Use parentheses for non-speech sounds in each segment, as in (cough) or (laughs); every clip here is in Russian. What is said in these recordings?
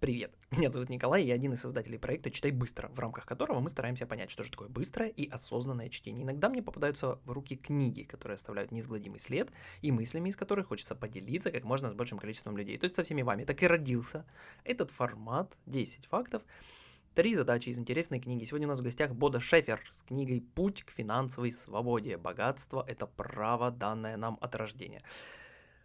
Привет, меня зовут Николай, я один из создателей проекта «Читай быстро», в рамках которого мы стараемся понять, что же такое быстрое и осознанное чтение. Иногда мне попадаются в руки книги, которые оставляют неизгладимый след, и мыслями из которых хочется поделиться как можно с большим количеством людей, то есть со всеми вами. Так и родился этот формат 10 фактов, Три задачи из интересной книги. Сегодня у нас в гостях Бода Шефер с книгой «Путь к финансовой свободе. Богатство – это право, данное нам от рождения».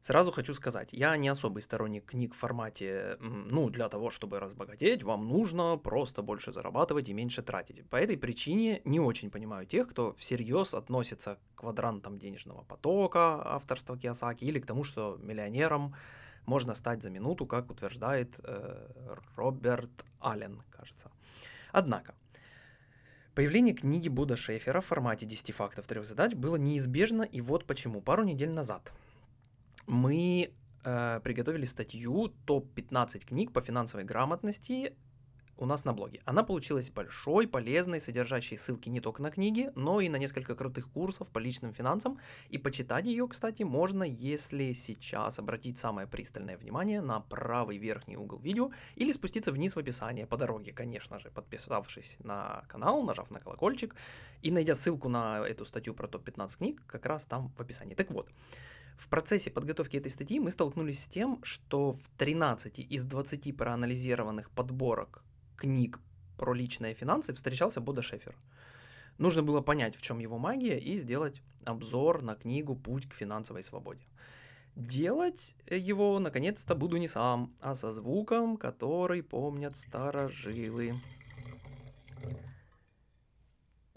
Сразу хочу сказать, я не особый сторонник книг в формате, ну, для того, чтобы разбогатеть, вам нужно просто больше зарабатывать и меньше тратить. По этой причине не очень понимаю тех, кто всерьез относится к квадрантам денежного потока авторства Киосаки или к тому, что миллионером можно стать за минуту, как утверждает э, Роберт Аллен, кажется. Однако, Появление книги Буда Шефера в формате 10 фактов трех задач было неизбежно, и вот почему. Пару недель назад мы э, приготовили статью топ-15 книг по финансовой грамотности у нас на блоге. Она получилась большой, полезной, содержащей ссылки не только на книги, но и на несколько крутых курсов по личным финансам. И почитать ее, кстати, можно, если сейчас обратить самое пристальное внимание на правый верхний угол видео или спуститься вниз в описание по дороге, конечно же, подписавшись на канал, нажав на колокольчик и найдя ссылку на эту статью про топ-15 книг, как раз там в описании. Так вот, в процессе подготовки этой статьи мы столкнулись с тем, что в 13 из 20 проанализированных подборок книг про личные финансы встречался Бода Шефер. Нужно было понять, в чем его магия, и сделать обзор на книгу «Путь к финансовой свободе». Делать его, наконец-то, буду не сам, а со звуком, который помнят старожилы.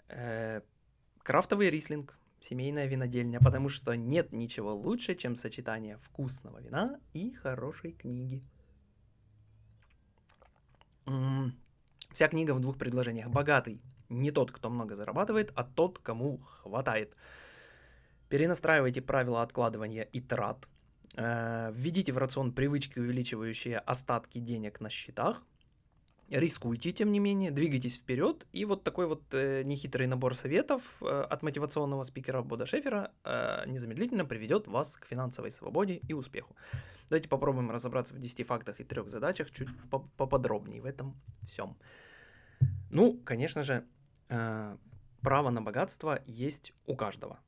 Э, крафтовый рислинг, семейная винодельня, потому что нет ничего лучше, чем сочетание вкусного вина и хорошей книги. Вся книга в двух предложениях. Богатый не тот, кто много зарабатывает, а тот, кому хватает. Перенастраивайте правила откладывания и трат. Э, введите в рацион привычки, увеличивающие остатки денег на счетах. Рискуйте, тем не менее, двигайтесь вперед. И вот такой вот э, нехитрый набор советов э, от мотивационного спикера Бода Шефера э, незамедлительно приведет вас к финансовой свободе и успеху. Давайте попробуем разобраться в 10 фактах и трех задачах чуть поподробнее в этом всем. Ну, конечно же, э, право на богатство есть у каждого.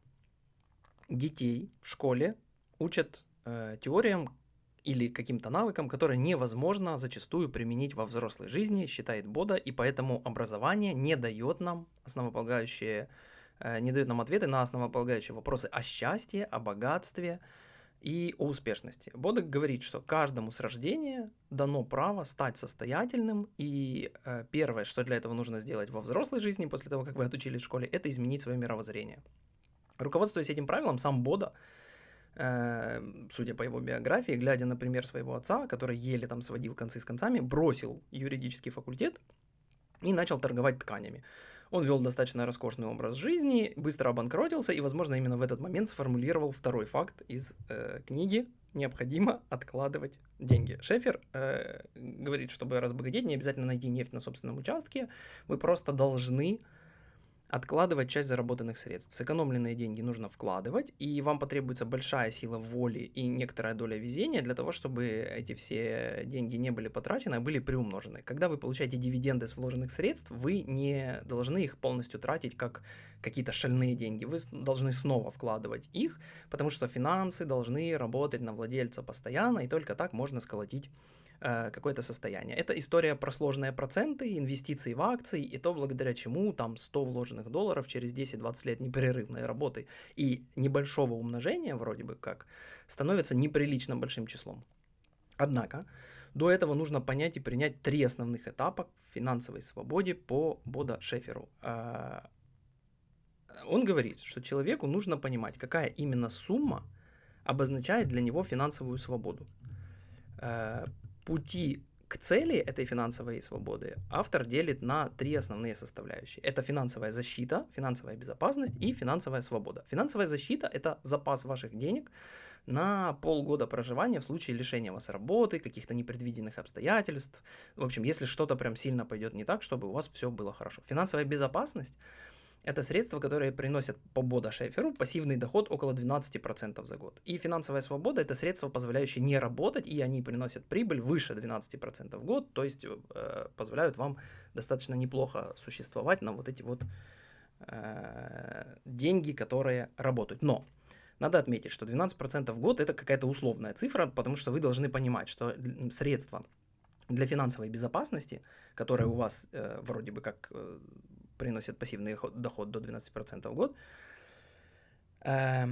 Детей в школе учат э, теориям, или каким-то навыкам, которые невозможно зачастую применить во взрослой жизни, считает Бода, и поэтому образование не дает нам основополагающие, э, не дает нам ответы на основополагающие вопросы о счастье, о богатстве и о успешности. Бода говорит, что каждому с рождения дано право стать состоятельным, и э, первое, что для этого нужно сделать во взрослой жизни, после того, как вы отучились в школе, это изменить свое мировоззрение. Руководствуясь этим правилом, сам Бода судя по его биографии, глядя на пример своего отца, который еле там сводил концы с концами, бросил юридический факультет и начал торговать тканями. Он вел достаточно роскошный образ жизни, быстро обанкротился и, возможно, именно в этот момент сформулировал второй факт из э, книги «Необходимо откладывать деньги». Шефер э, говорит, чтобы разбогатеть, не обязательно найти нефть на собственном участке, вы просто должны откладывать часть заработанных средств. Сэкономленные деньги нужно вкладывать, и вам потребуется большая сила воли и некоторая доля везения для того, чтобы эти все деньги не были потрачены, а были приумножены. Когда вы получаете дивиденды с вложенных средств, вы не должны их полностью тратить как какие-то шальные деньги. Вы должны снова вкладывать их, потому что финансы должны работать на владельца постоянно, и только так можно сколотить какое-то состояние. Это история про сложные проценты, инвестиции в акции, и то, благодаря чему там 100 вложенных долларов через 10-20 лет непрерывной работы и небольшого умножения, вроде бы как, становится неприлично большим числом. Однако, до этого нужно понять и принять три основных этапа в финансовой свободе по Бода Шеферу. Э, он говорит, что человеку нужно понимать, какая именно сумма обозначает для него финансовую свободу. Пути к цели этой финансовой свободы автор делит на три основные составляющие. Это финансовая защита, финансовая безопасность и финансовая свобода. Финансовая защита – это запас ваших денег на полгода проживания в случае лишения вас работы, каких-то непредвиденных обстоятельств. В общем, если что-то прям сильно пойдет не так, чтобы у вас все было хорошо. Финансовая безопасность это средства, которые приносят по Бода Шеферу пассивный доход около 12% за год. И финансовая свобода – это средства, позволяющие не работать, и они приносят прибыль выше 12% в год, то есть э, позволяют вам достаточно неплохо существовать на вот эти вот э, деньги, которые работают. Но надо отметить, что 12% в год – это какая-то условная цифра, потому что вы должны понимать, что средства для финансовой безопасности, которые у вас э, вроде бы как э, приносят пассивный доход до 12% в год, э,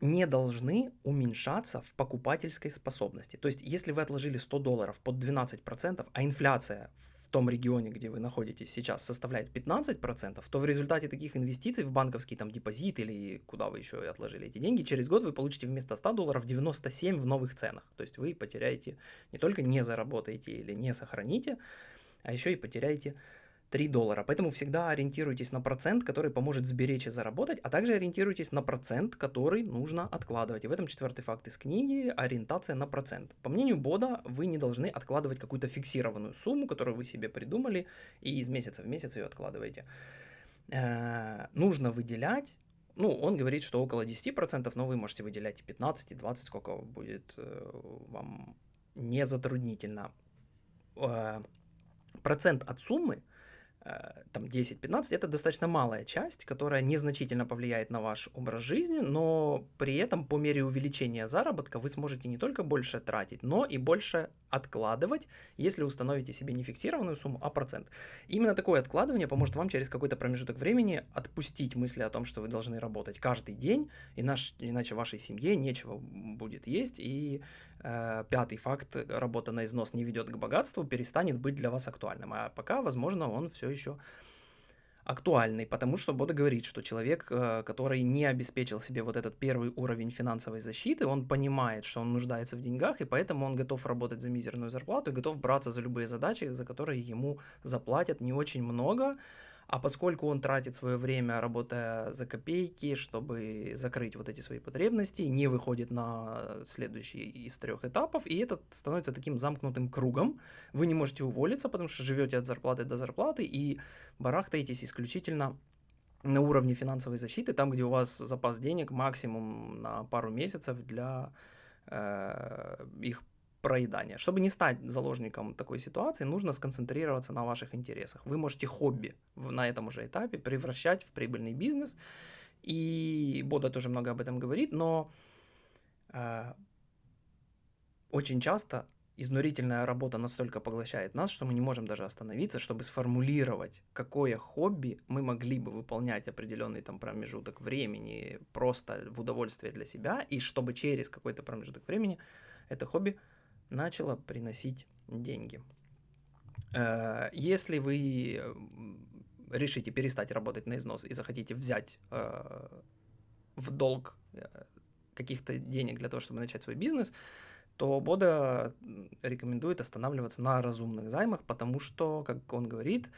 не должны уменьшаться в покупательской способности. То есть, если вы отложили 100 долларов под 12%, а инфляция в том регионе, где вы находитесь сейчас, составляет 15%, то в результате таких инвестиций в банковский там депозит или куда вы еще отложили эти деньги, через год вы получите вместо 100 долларов 97 в новых ценах. То есть вы потеряете, не только не заработаете или не сохраните, а еще и потеряете 3 доллара. Поэтому всегда ориентируйтесь на процент, который поможет сберечь и заработать, а также ориентируйтесь на процент, который нужно откладывать. И в этом четвертый факт из книги – ориентация на процент. По мнению Бода, вы не должны откладывать какую-то фиксированную сумму, которую вы себе придумали, и из месяца в месяц ее откладываете. Э-э- нужно выделять ну, он говорит, что около 10%, но вы можете выделять и 15, и 20, сколько будет э, вам не затруднительно. Э, процент от суммы там 10-15, это достаточно малая часть, которая незначительно повлияет на ваш образ жизни, но при этом по мере увеличения заработка вы сможете не только больше тратить, но и больше откладывать, если установите себе не фиксированную сумму, а процент. Именно такое откладывание поможет вам через какой-то промежуток времени отпустить мысли о том, что вы должны работать каждый день, иначе, иначе вашей семье нечего будет есть, и э, пятый факт, работа на износ не ведет к богатству, перестанет быть для вас актуальным, а пока, возможно, он все еще актуальный, потому что Бода говорит, что человек, э, который не обеспечил себе вот этот первый уровень финансовой защиты, он понимает, что он нуждается в деньгах, и поэтому он готов работать за мизерную зарплату и готов браться за любые задачи, за которые ему заплатят не очень много, а поскольку он тратит свое время, работая за копейки, чтобы закрыть вот эти свои потребности, не выходит на следующий из трех этапов, и это становится таким замкнутым кругом. Вы не можете уволиться, потому что живете от зарплаты до зарплаты и барахтаетесь исключительно на уровне финансовой защиты, там, где у вас запас денег максимум на пару месяцев для э, их проедания. Чтобы не стать заложником такой ситуации, нужно сконцентрироваться на ваших интересах. Вы можете хобби на этом уже этапе превращать в прибыльный бизнес. И Бода тоже много об этом говорит, но э, очень часто изнурительная работа настолько поглощает нас, что мы не можем даже остановиться, чтобы сформулировать, какое хобби мы могли бы выполнять определенный там промежуток времени просто в удовольствие для себя, и чтобы через какой-то промежуток времени это хобби начало приносить деньги. Э, если вы решите перестать работать на износ и захотите взять э, в долг э, каких-то денег для того, чтобы начать свой бизнес, то Бода рекомендует останавливаться на разумных займах, потому что, как он говорит,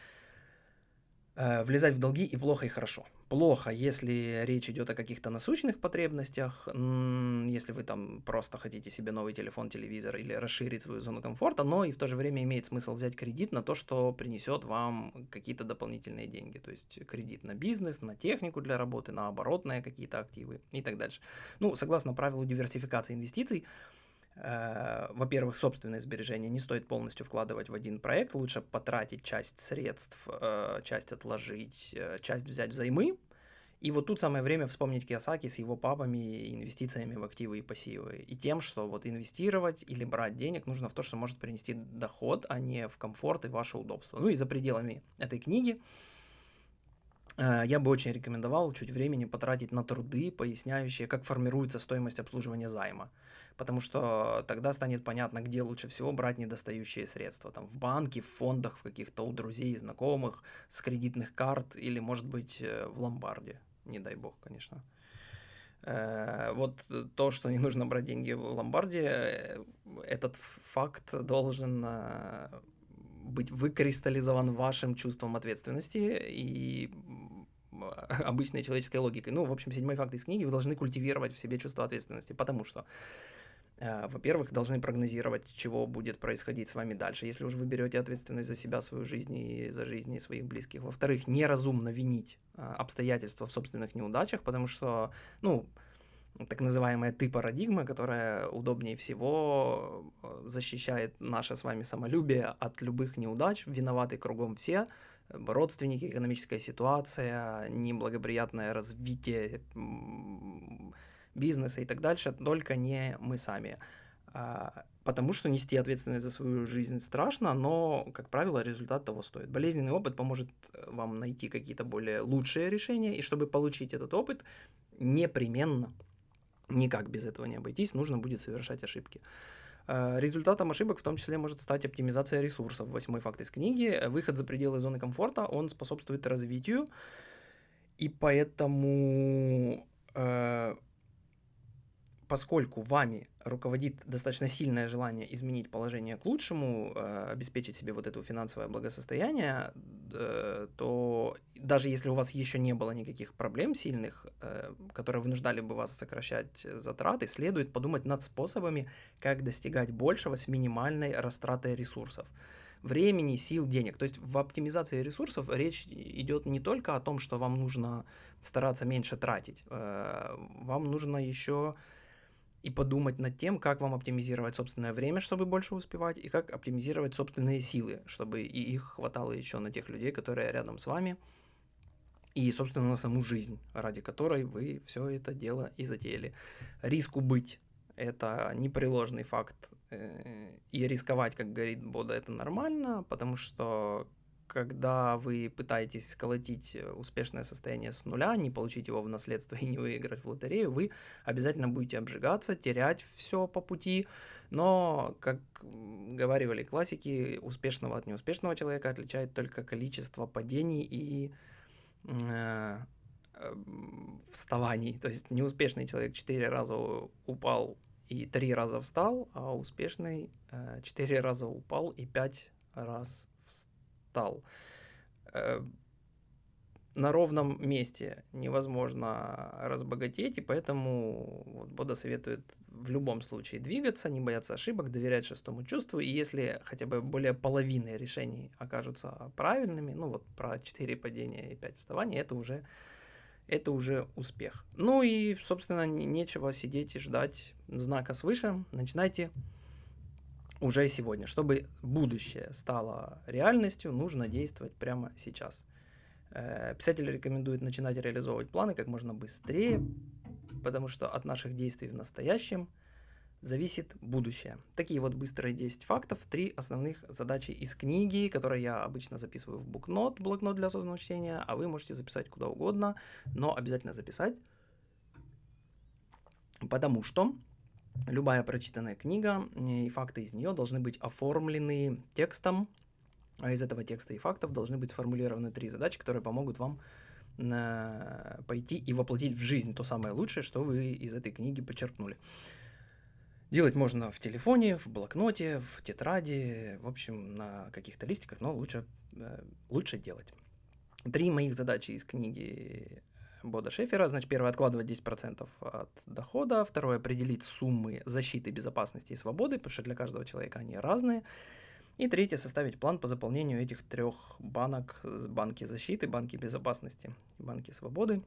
влезать в долги и плохо, и хорошо плохо, если речь идет о каких-то насущных потребностях, если вы там просто хотите себе новый телефон, телевизор или расширить свою зону комфорта, но и в то же время имеет смысл взять кредит на то, что принесет вам какие-то дополнительные деньги, то есть кредит на бизнес, на технику для работы, на оборотные какие-то активы и так дальше. Ну, согласно правилу диверсификации инвестиций, Э, во-первых, собственные сбережения не стоит полностью вкладывать в один проект, лучше потратить часть средств, э, часть отложить, э, часть взять взаймы. И вот тут самое время вспомнить Киосаки с его папами, инвестициями в активы и пассивы. И тем, что вот инвестировать или брать денег нужно в то, что может принести доход, а не в комфорт и ваше удобство. Ну и за пределами этой книги я бы очень рекомендовал чуть времени потратить на труды, поясняющие, как формируется стоимость обслуживания займа потому что тогда станет понятно, где лучше всего брать недостающие средства. Там в банке, в фондах, в каких-то у друзей, знакомых, с кредитных карт или, может быть, э, в ломбарде. Не дай бог, конечно. Э, вот то, что не нужно брать деньги в ломбарде, э, этот факт должен быть выкристаллизован вашим чувством ответственности и (laughs) обычной человеческой логикой. Ну, в общем, седьмой факт из книги, вы должны культивировать в себе чувство ответственности, потому что Э, во-первых, должны прогнозировать, чего будет происходить с вами дальше, если уже вы берете ответственность за себя, свою жизнь и за жизни своих близких. Во-вторых, неразумно винить э, обстоятельства в собственных неудачах, потому что, ну, так называемая ты парадигма, которая удобнее всего э, защищает наше с вами самолюбие от любых неудач, виноваты кругом все, родственники, экономическая ситуация, неблагоприятное развитие бизнеса и так дальше, только не мы сами. А, потому что нести ответственность за свою жизнь страшно, но, как правило, результат того стоит. Болезненный опыт поможет э, вам найти какие-то более лучшие решения, и чтобы получить этот опыт, непременно, никак без этого не обойтись, нужно будет совершать ошибки. А, результатом ошибок в том числе может стать оптимизация ресурсов. Восьмой факт из книги. Выход за пределы зоны комфорта, он способствует развитию, и поэтому э, поскольку вами руководит достаточно сильное желание изменить положение к лучшему, э, обеспечить себе вот это финансовое благосостояние, э, то даже если у вас еще не было никаких проблем сильных, э, которые вынуждали бы вас сокращать затраты, следует подумать над способами, как достигать большего с минимальной растратой ресурсов времени, сил, денег. То есть в оптимизации ресурсов речь идет не только о том, что вам нужно стараться меньше тратить, э, вам нужно еще и подумать над тем, как вам оптимизировать собственное время, чтобы больше успевать, и как оптимизировать собственные силы, чтобы и их хватало еще на тех людей, которые рядом с вами, и, собственно, на саму жизнь, ради которой вы все это дело и затеяли. Риску быть – это непреложный факт, э, и рисковать, как говорит Бода, это нормально, потому что когда вы пытаетесь сколотить э, успешное состояние с нуля, не получить его в наследство и не выиграть в лотерею, вы обязательно будете обжигаться, терять все по пути. Но, как говорили классики, успешного от неуспешного человека отличает только количество падений и э, э, вставаний. То есть неуспешный человек четыре раза упал и три раза встал, а успешный э, четыре раза упал и пять раз стал. Э, на ровном месте невозможно разбогатеть, и поэтому вот Бода советует в любом случае двигаться, не бояться ошибок, доверять шестому чувству, и если хотя бы более половины решений окажутся правильными, ну вот про 4 падения и 5 вставаний, это уже, это уже успех. Ну и, собственно, нечего сидеть и ждать знака свыше, начинайте уже сегодня. Чтобы будущее стало реальностью, нужно действовать прямо сейчас. Э, писатель рекомендует начинать реализовывать планы как можно быстрее, потому что от наших действий в настоящем зависит будущее. Такие вот быстрые 10 фактов, три основных задачи из книги, которые я обычно записываю в букнот, блокнот для осознанного чтения, а вы можете записать куда угодно, но обязательно записать, потому что любая прочитанная книга и факты из нее должны быть оформлены текстом, а из этого текста и фактов должны быть сформулированы три задачи, которые помогут вам э, пойти и воплотить в жизнь то самое лучшее, что вы из этой книги подчеркнули. Делать можно в телефоне, в блокноте, в тетради, в общем, на каких-то листиках, но лучше, э, лучше делать. Три моих задачи из книги Бода Шефера. Значит, первое, откладывать 10% от дохода. Второе, определить суммы защиты, безопасности и свободы, потому что для каждого человека они разные. И третье, составить план по заполнению этих трех банок, банки защиты, банки безопасности, банки свободы,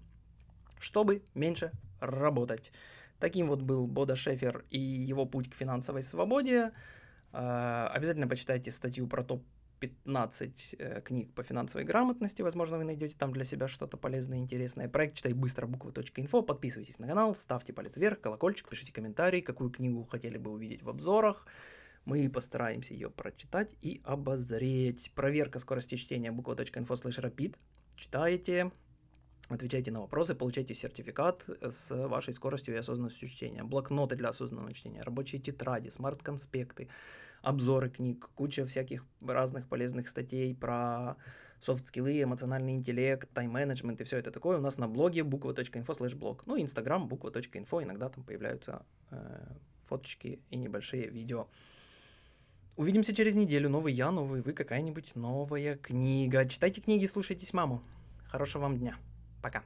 чтобы меньше работать. Таким вот был Бода Шефер и его путь к финансовой свободе. А, обязательно почитайте статью про топ 15 э, книг по финансовой грамотности. Возможно, вы найдете там для себя что-то полезное интересное. Проект «Читай быстро» буквы.инфо. Подписывайтесь на канал, ставьте палец вверх, колокольчик, пишите комментарий, какую книгу хотели бы увидеть в обзорах. Мы постараемся ее прочитать и обозреть. Проверка скорости чтения буква.инфо слэш rapid. Читаете, отвечайте на вопросы, получайте сертификат с вашей скоростью и осознанностью чтения. Блокноты для осознанного чтения, рабочие тетради, смарт-конспекты, обзоры книг, куча всяких разных полезных статей про софт-скиллы, эмоциональный интеллект, тайм-менеджмент и все это такое у нас на блоге буква.инфо слэш блог. Ну, инстаграм буква.инфо, иногда там появляются э, фоточки и небольшие видео. Увидимся через неделю. Новый я, новый вы, какая-нибудь новая книга. Читайте книги, слушайтесь маму. Хорошего вам дня. Пока.